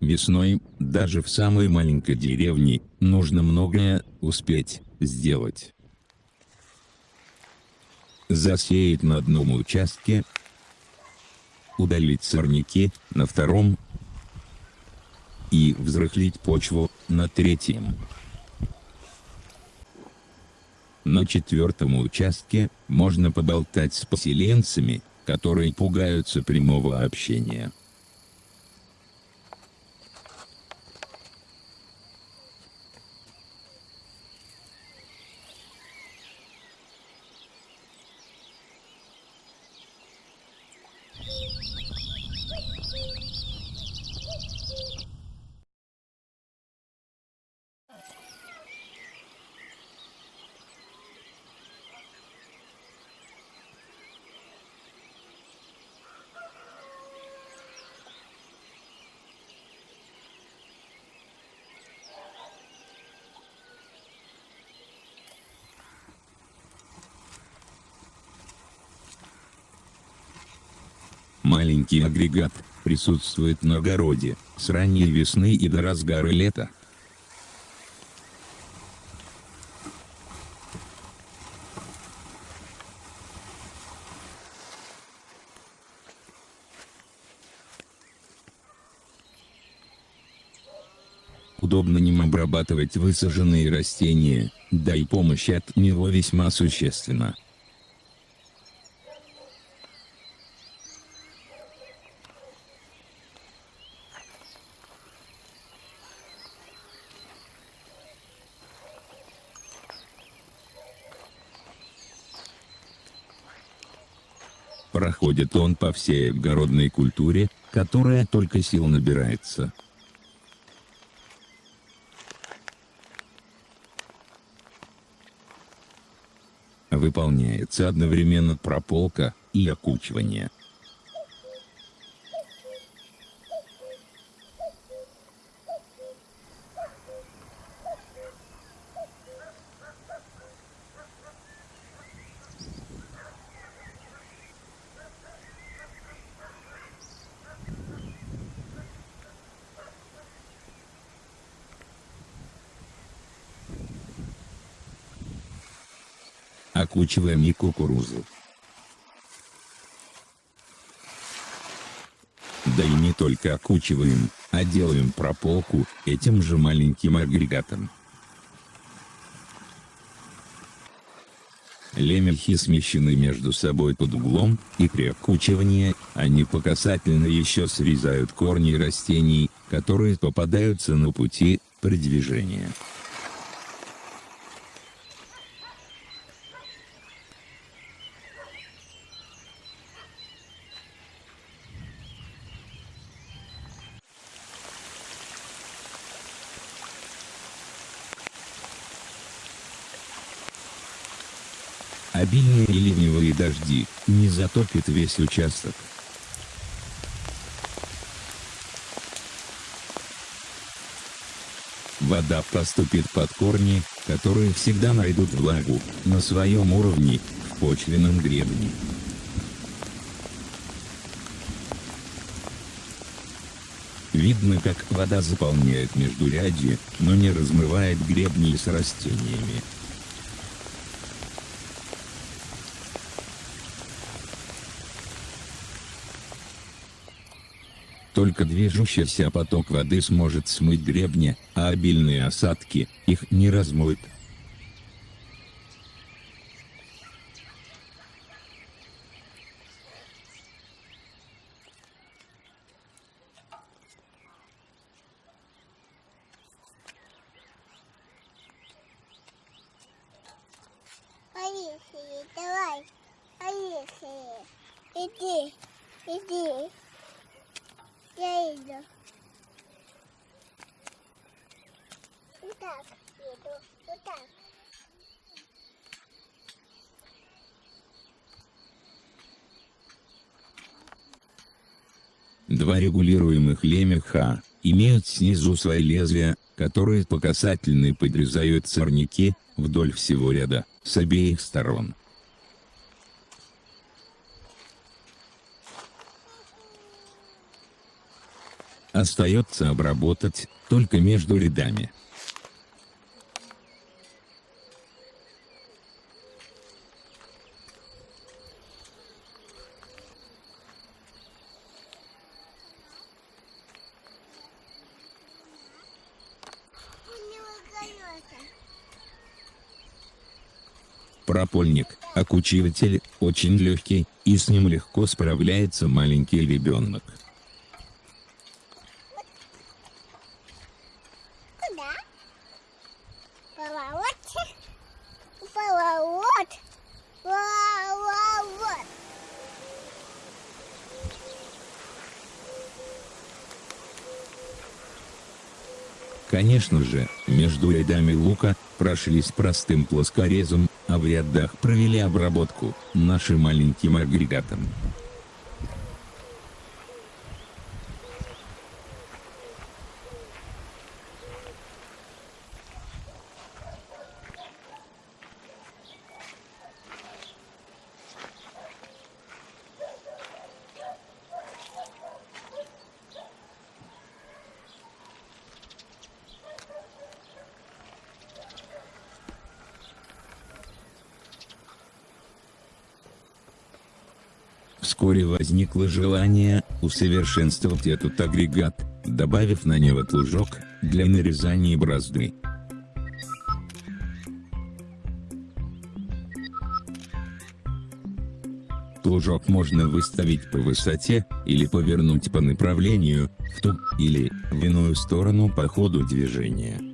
Весной, даже в самой маленькой деревне, нужно многое успеть сделать. Засеять на одном участке, удалить сорняки на втором и взрыхлить почву на третьем. На четвертом участке можно поболтать с поселенцами, которые пугаются прямого общения. Маленький агрегат присутствует на огороде с ранней весны и до разгара лета. Удобно ним обрабатывать высаженные растения, да и помощь от него весьма существенна. Проходит он по всей огородной культуре, которая только сил набирается. Выполняется одновременно прополка и окучивание. Окучиваем и кукурузу. Да и не только окучиваем, а делаем прополку этим же маленьким агрегатом. Лемехи смещены между собой под углом, и при окучивании, они по касательной еще срезают корни растений, которые попадаются на пути при движении. Обильные ливневые дожди не затопит весь участок. Вода поступит под корни, которые всегда найдут влагу на своем уровне в почвенном гребне. Видно, как вода заполняет междурядье, но не размывает гребни с растениями. Только движущийся поток воды сможет смыть гребни, а обильные осадки их не размоют. Поехали, давай, поехали. Иди, иди. Я иду. Вот так иду, вот так. Два регулируемых лемеха имеют снизу свои лезвия, которые по касательной подрезают сорняки вдоль всего ряда, с обеих сторон. Остается обработать, только между рядами. Пропольник, окучиватель, очень легкий, и с ним легко справляется маленький ребенок. Конечно же, между рядами лука, прошлись простым плоскорезом, а в рядах провели обработку, нашим маленьким агрегатом. Вскоре возникло желание усовершенствовать этот агрегат, добавив на него плужок для нарезания борозды. Плужок можно выставить по высоте, или повернуть по направлению, в ту, или, в иную сторону по ходу движения.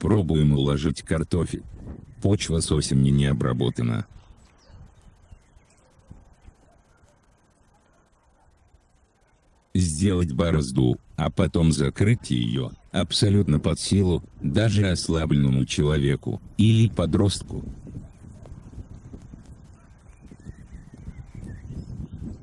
Пробуем уложить картофель. Почва с осени не обработана. Сделать борозду, а потом закрыть ее, абсолютно под силу, даже ослабленному человеку, или подростку.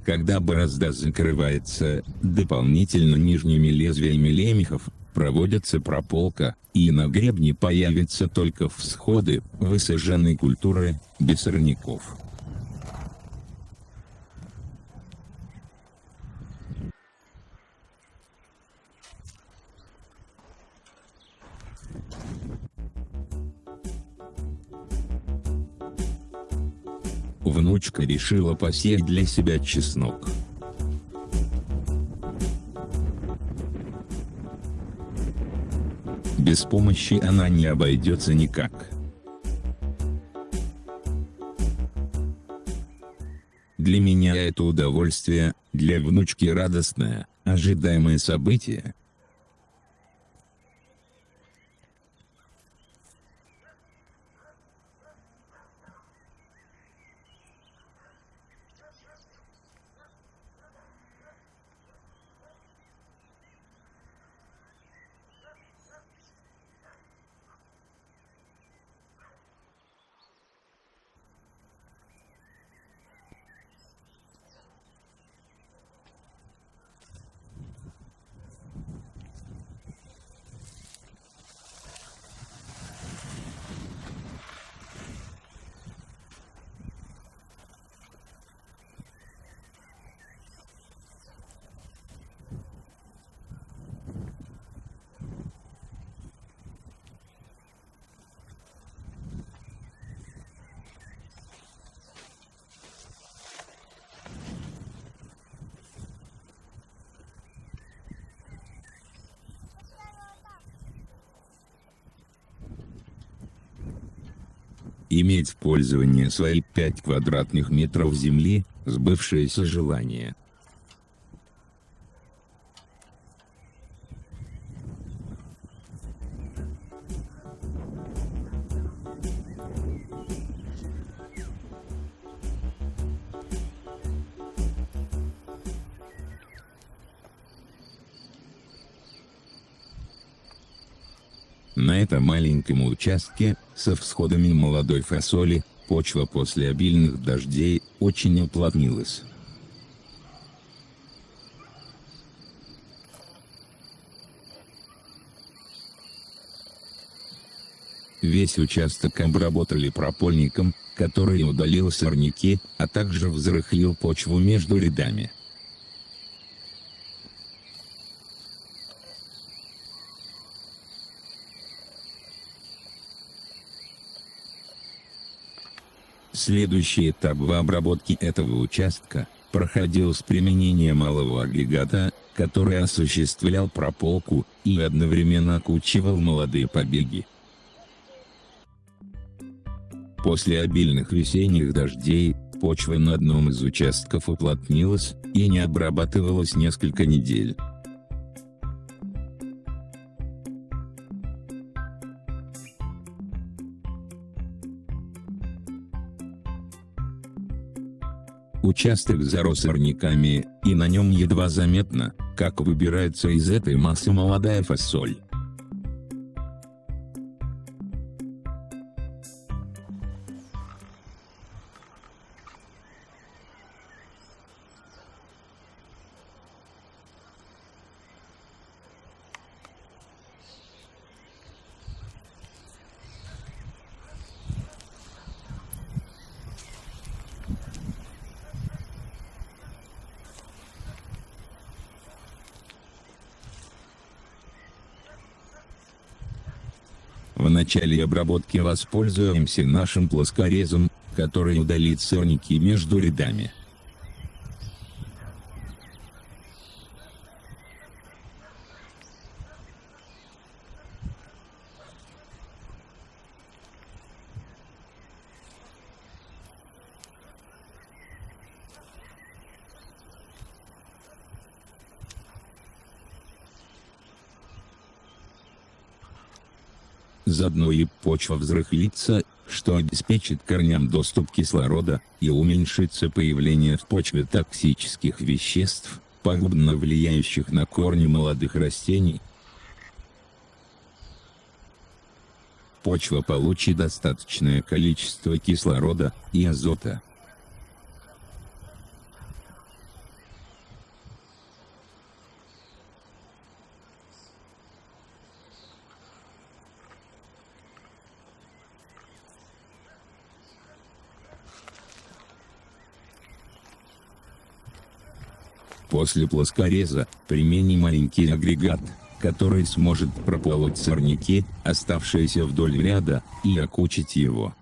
Когда борозда закрывается, дополнительно нижними лезвиями лемехов, проводится прополка, и на гребне появятся только всходы, высаженной культуры, без сорняков. Внучка решила посеять для себя чеснок. Без помощи она не обойдется никак. Для меня это удовольствие, для внучки радостное, ожидаемое событие. Иметь в пользовании свои 5 квадратных метров земли – сбывшееся желание. На этом маленьком участке, со всходами молодой фасоли, почва после обильных дождей очень уплотнилась. Весь участок обработали пропольником, который удалил сорняки, а также взрыхлил почву между рядами. Следующий этап в обработке этого участка проходил с применением малого агрегата, который осуществлял прополку и одновременно окучивал молодые побеги. После обильных весенних дождей, почва на одном из участков уплотнилась, и не обрабатывалась несколько недель. Участок зарос сорняками, и на нем едва заметно, как выбирается из этой массы молодая фасоль. Начале обработки воспользуемся нашим плоскорезом, который удалит сорняки между рядами. Заодно и почва взрыхлится, что обеспечит корням доступ кислорода, и уменьшится появление в почве токсических веществ, пагубно влияющих на корни молодых растений. Почва получит достаточное количество кислорода и азота. После плоскореза, примени маленький агрегат, который сможет прополоть сорняки, оставшиеся вдоль ряда, и окучить его.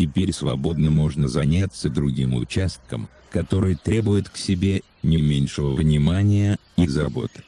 Теперь свободно можно заняться другим участком, который требует к себе не меньшего внимания и заботы.